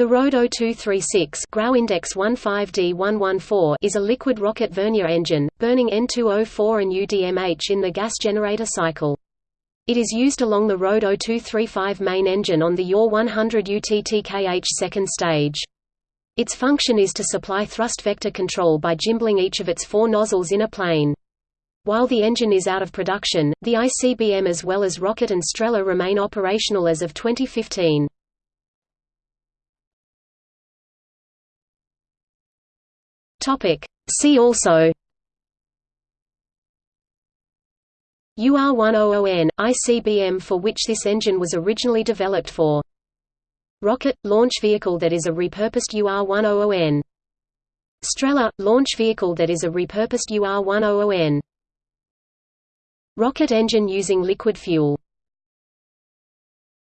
The RD 0236 Grau Index 15D114 is a liquid rocket vernier engine, burning N2O4 and UDMH in the gas generator cycle. It is used along the RD 0235 main engine on the UR-100 UTTKH second stage. Its function is to supply thrust vector control by gimbaling each of its four nozzles in a plane. While the engine is out of production, the ICBM as well as Rokot and Strela remain operational as of 2015. Topic. See also UR-100N, ICBM for which this engine was originally developed for. Rokot – launch vehicle that is a repurposed UR-100N. Strela – launch vehicle that is a repurposed UR-100N. Rocket engine using liquid fuel